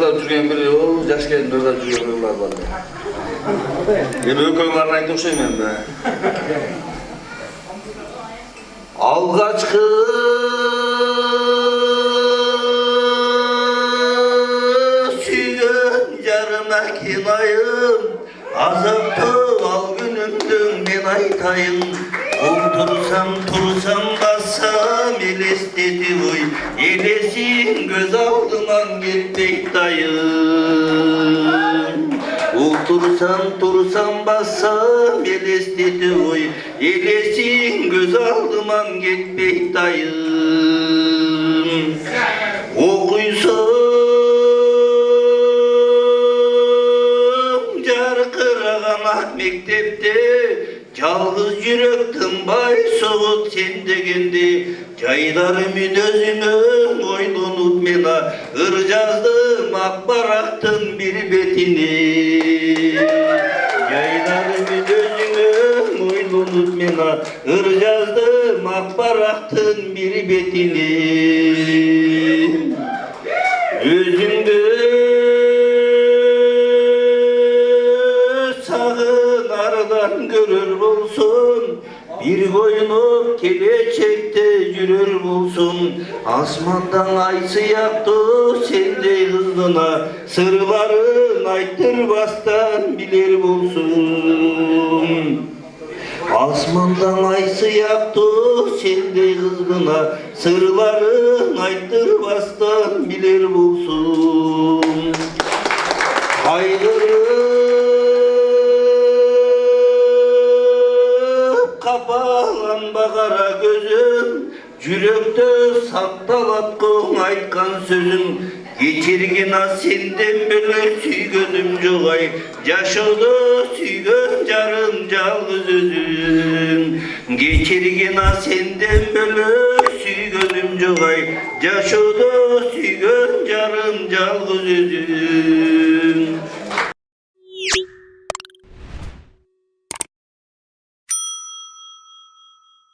Burada жүрген бір о жас келіндерде жүрген біреулер бар мен өкөңларын айтып окшойм енді алғашқы сүйген жарыма кинайым азапты ал күнімдің мен айтайын отырсам тұрсам бассам елестетіп ой елесің көз алдыман кетпей тайын Отырсам тұрсам бассам елестетіп ой елесің көз алдыман кетпей тайын оқисың жарқыраған ақ мектепте Yalnız yürektim bay soğut sende kendi Caylarımı dözümü boynunut mena. Ircazdım akbaraktın bir betini. Caylarımı dözümü boynunut mena. Ircazdım akbaraktın bir betini. yürür bulsun. Bir koyunu gelecekte yürür bulsun. Asmandan ay sıyaktı sende hızına. Sırların ayttır bastan bilir bulsun. Asmandan ay sıyaktı sende hızına. Sırların ayttır bastan bilir bulsun. балам бағара көзің жүректі сақталатқың айтқан сөзің. Кетерген а сенден бөлек сүйгенім жоқ ай. Жашауды сүйген жарым жалғыз өзің. Кетерген а сенден бөлек сүйгенім жоқ ай. Жашауды сүйген жарым жалғыз өзің.